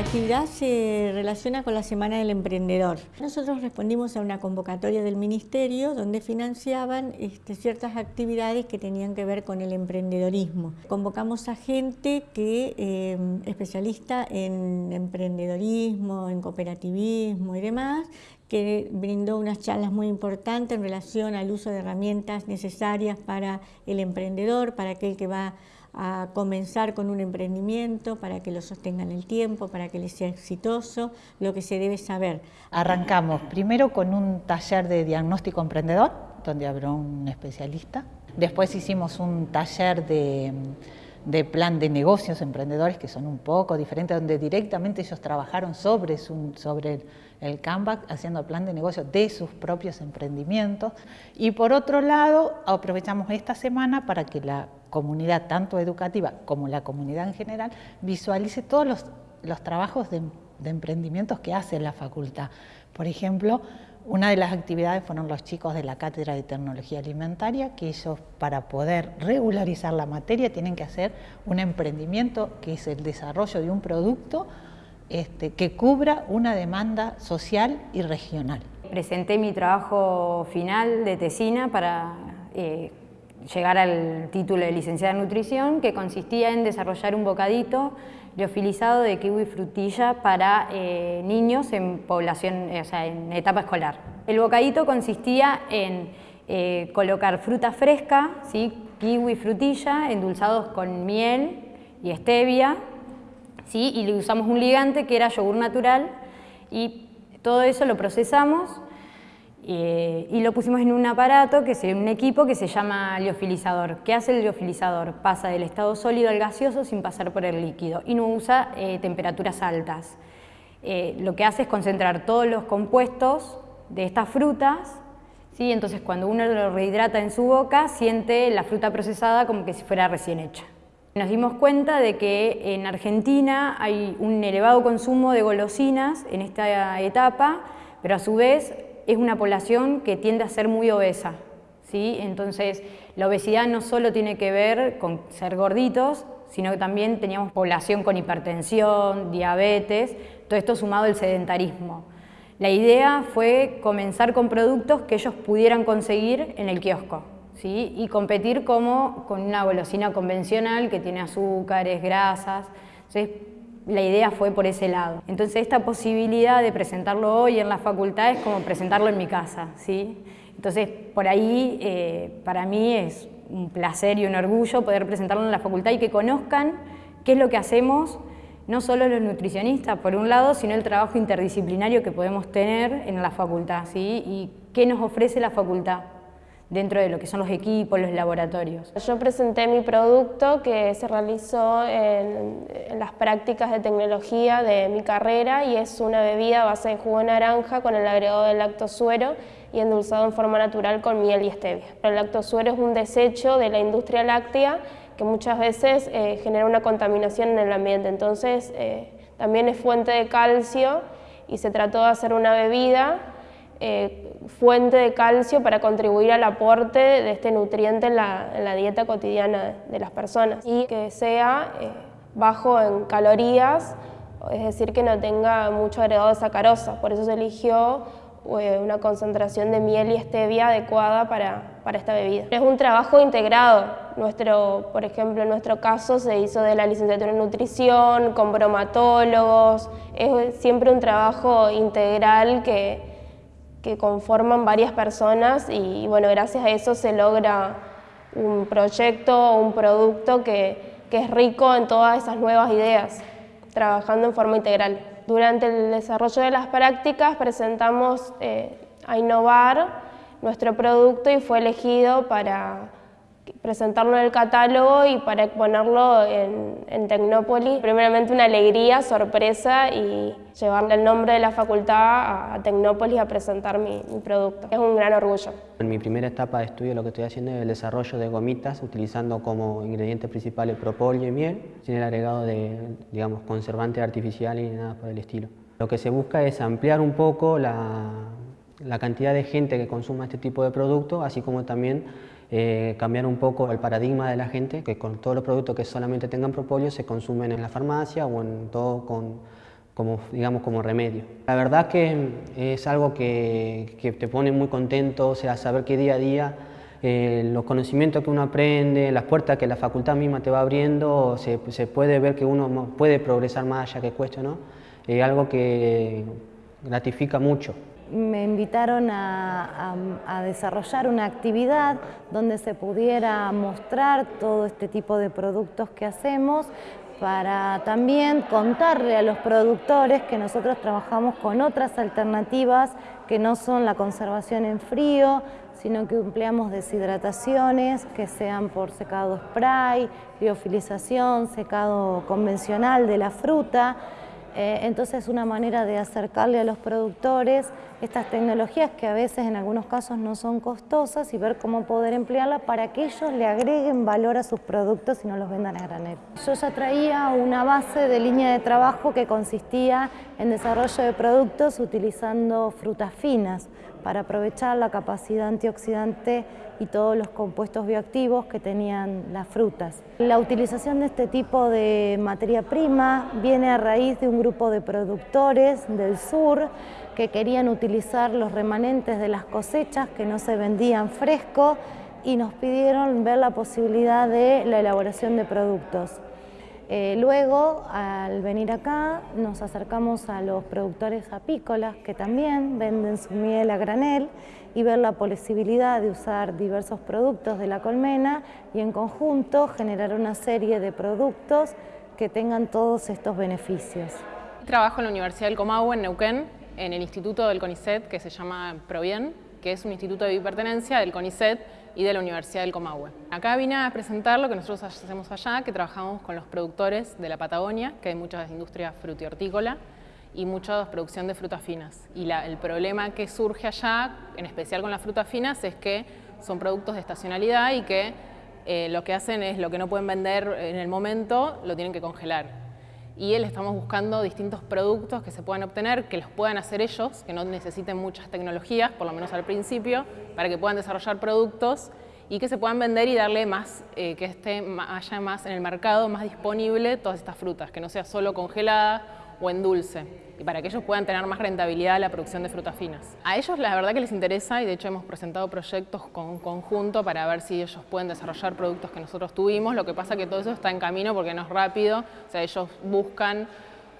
actividad se relaciona con la Semana del Emprendedor. Nosotros respondimos a una convocatoria del Ministerio donde financiaban este, ciertas actividades que tenían que ver con el emprendedorismo. Convocamos a gente que eh, especialista en emprendedorismo, en cooperativismo y demás, que brindó unas charlas muy importantes en relación al uso de herramientas necesarias para el emprendedor, para aquel que va a comenzar con un emprendimiento, para que lo sostenga en el tiempo, para que le sea exitoso, lo que se debe saber. Arrancamos primero con un taller de diagnóstico emprendedor, donde habrá un especialista. Después hicimos un taller de de plan de negocios emprendedores que son un poco diferentes, donde directamente ellos trabajaron sobre, sobre el, Canva, haciendo plan de negocio de sus propios emprendimientos. Y por otro lado, aprovechamos esta semana para que la comunidad, tanto educativa como la comunidad en general, visualice todos los, los trabajos de, de emprendimientos que hace la facultad. Por ejemplo, una de las actividades fueron los chicos de la Cátedra de Tecnología Alimentaria, que ellos para poder regularizar la materia tienen que hacer un emprendimiento que es el desarrollo de un producto este, que cubra una demanda social y regional. Presenté mi trabajo final de tesina para eh, llegar al título de licenciada en nutrición, que consistía en desarrollar un bocadito liofilizado de kiwi frutilla para eh, niños en población, o sea, en etapa escolar. El bocadito consistía en eh, colocar fruta fresca, ¿sí? kiwi frutilla, endulzados con miel y stevia, ¿sí? y usamos un ligante que era yogur natural, y todo eso lo procesamos eh, y lo pusimos en un aparato, que es un equipo que se llama liofilizador. ¿Qué hace el liofilizador? Pasa del estado sólido al gaseoso sin pasar por el líquido y no usa eh, temperaturas altas. Eh, lo que hace es concentrar todos los compuestos de estas frutas, ¿sí? entonces cuando uno lo rehidrata en su boca, siente la fruta procesada como que si fuera recién hecha. Nos dimos cuenta de que en Argentina hay un elevado consumo de golosinas en esta etapa, pero a su vez es una población que tiende a ser muy obesa. ¿sí? Entonces, la obesidad no solo tiene que ver con ser gorditos, sino que también teníamos población con hipertensión, diabetes, todo esto sumado al sedentarismo. La idea fue comenzar con productos que ellos pudieran conseguir en el kiosco y competir como con una golosina convencional que tiene azúcares, grasas. Entonces, la idea fue por ese lado. Entonces esta posibilidad de presentarlo hoy en la facultad es como presentarlo en mi casa, ¿sí? Entonces por ahí eh, para mí es un placer y un orgullo poder presentarlo en la facultad y que conozcan qué es lo que hacemos, no solo los nutricionistas por un lado, sino el trabajo interdisciplinario que podemos tener en la facultad, ¿sí? Y qué nos ofrece la facultad dentro de lo que son los equipos, los laboratorios. Yo presenté mi producto que se realizó en, las prácticas de tecnología de mi carrera y es una bebida a base de jugo de naranja con el agregado de lactosuero y endulzado en forma natural con miel y stevia. El lactosuero es un desecho de la industria láctea que muchas veces eh, genera una contaminación en el ambiente, entonces eh, también es fuente de calcio y se trató de hacer una bebida eh, fuente de calcio para contribuir al aporte de este nutriente en la, dieta cotidiana de las personas y que sea eh, bajo en calorías, es decir, que no tenga mucho agregado de sacarosa. Por eso se eligió eh, una concentración de miel y stevia adecuada para, para, esta bebida. Es un trabajo integrado. Nuestro, por ejemplo, en nuestro caso se hizo de la licenciatura en nutrición, con bromatólogos. Es siempre un trabajo integral que, que conforman varias personas y bueno, gracias a eso se logra un proyecto o un producto que, es rico en todas esas nuevas ideas, trabajando en forma integral. Durante el desarrollo de las prácticas presentamos eh, a innovar nuestro producto y fue elegido para presentarlo en el catálogo y para exponerlo en, en Tecnópolis. Primeramente una alegría, sorpresa y llevarle el nombre de la facultad a, Tecnópolis a presentar mi, producto. Es un gran orgullo. En mi primera etapa de estudio lo que estoy haciendo es el desarrollo de gomitas utilizando como ingredientes principales propóleo y miel, sin el agregado de digamos, conservante artificial y nada por el estilo. Lo que se busca es ampliar un poco la, la cantidad de gente que consuma este tipo de productos, así como también eh, cambiar un poco el paradigma de la gente, que con todos los productos que solamente tengan propóleo se consumen en la farmacia o en todo con, como, digamos, como remedio. La verdad que es algo que, que te pone muy contento, o sea, saber que día a día eh, los conocimientos que uno aprende, las puertas que la facultad misma te va abriendo, se, se puede ver que uno puede progresar más allá que cueste, ¿no? Es algo que gratifica mucho. Me invitaron a, desarrollar una actividad donde se pudiera mostrar todo este tipo de productos que hacemos para también contarle a los productores que nosotros trabajamos con otras alternativas que no son la conservación en frío, sino que empleamos deshidrataciones que sean por secado spray, biofilización, secado convencional de la fruta. Eh, entonces es una manera de acercarle a los productores estas tecnologías que a veces en algunos casos no son costosas y ver cómo poder emplearlas para que ellos le agreguen valor a sus productos y no los vendan a granel. Yo ya traía una base de línea de trabajo que consistía en desarrollo de productos utilizando frutas finas para aprovechar la capacidad antioxidante y todos los compuestos bioactivos que tenían las frutas. La utilización de este tipo de materia prima viene a raíz de un grupo de productores del sur que querían utilizar los remanentes de las cosechas que no se vendían fresco y nos pidieron ver la posibilidad de la elaboración de productos. Eh, luego, al venir acá, nos acercamos a los productores apícolas que también venden su miel a granel y ver la posibilidad de usar diversos productos de la colmena y en conjunto generar una serie de productos que tengan todos estos beneficios. Trabajo en la Universidad del Comahue, en Neuquén, en el instituto del CONICET que se llama Provien, que es un instituto de bipertenencia del CONICET y de la Universidad del Comahue. Acá vine a presentar lo que nosotros hacemos allá, que trabajamos con los productores de la Patagonia, que hay muchas industrias frutihortícola y mucha producción de frutas finas. Y el problema que surge allá, en especial con las frutas finas, es que son productos de estacionalidad y que eh, lo que hacen es lo que no pueden vender en el momento, lo tienen que congelar y él estamos buscando distintos productos que se puedan obtener, que los puedan hacer ellos, que no necesiten muchas tecnologías, por lo menos al principio, para que puedan desarrollar productos y que se puedan vender y darle más, eh, que esté, haya más en el mercado, más disponible todas estas frutas, que no sea solo congelada o en dulce y para que ellos puedan tener más rentabilidad en la producción de frutas finas. A ellos la verdad que les interesa y de hecho hemos presentado proyectos con conjunto para ver si ellos pueden desarrollar productos que nosotros tuvimos, lo que pasa que todo eso está en camino porque no es rápido, o sea, ellos buscan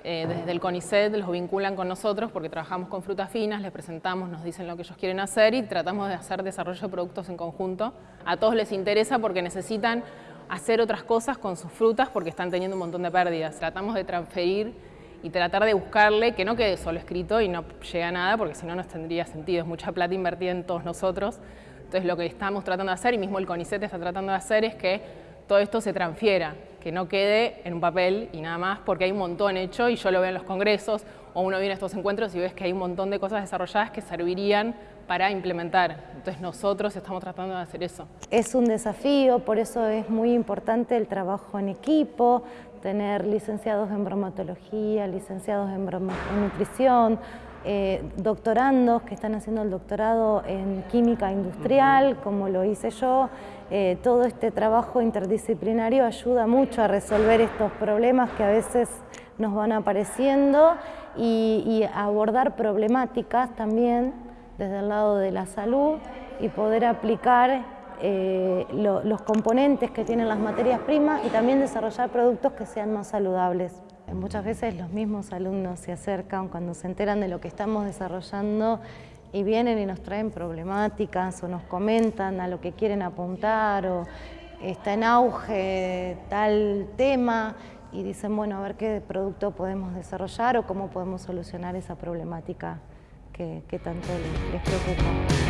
eh, desde el CONICET, los vinculan con nosotros porque trabajamos con frutas finas, les presentamos, nos dicen lo que ellos quieren hacer y tratamos de hacer desarrollo de productos en conjunto. A todos les interesa porque necesitan hacer otras cosas con sus frutas porque están teniendo un montón de pérdidas. Tratamos de transferir y tratar de buscarle que no quede solo escrito y no llegue a nada, porque si no, no tendría sentido. Es mucha plata invertida en todos nosotros. Entonces, lo que estamos tratando de hacer, y mismo el CONICET está tratando de hacer, es que todo esto se transfiera, que no quede en un papel y nada más, porque hay un montón hecho y yo lo veo en los congresos o uno viene a estos encuentros y ves que hay un montón de cosas desarrolladas que servirían para implementar. Entonces nosotros estamos tratando de hacer eso. Es un desafío, por eso es muy importante el trabajo en equipo, tener licenciados en bromatología, licenciados en, nutrición, eh, doctorandos que están haciendo el doctorado en química industrial, como lo hice yo. Eh, todo este trabajo interdisciplinario ayuda mucho a resolver estos problemas que a veces nos van apareciendo y, y abordar problemáticas también desde el lado de la salud y poder aplicar eh, los componentes que tienen las materias primas y también desarrollar productos que sean más saludables. Muchas veces los mismos alumnos se acercan cuando se enteran de lo que estamos desarrollando y vienen y nos traen problemáticas o nos comentan a lo que quieren apuntar o está en auge tal tema y dicen, bueno, a ver qué producto podemos desarrollar o cómo podemos solucionar esa problemática que, tanto les preocupa.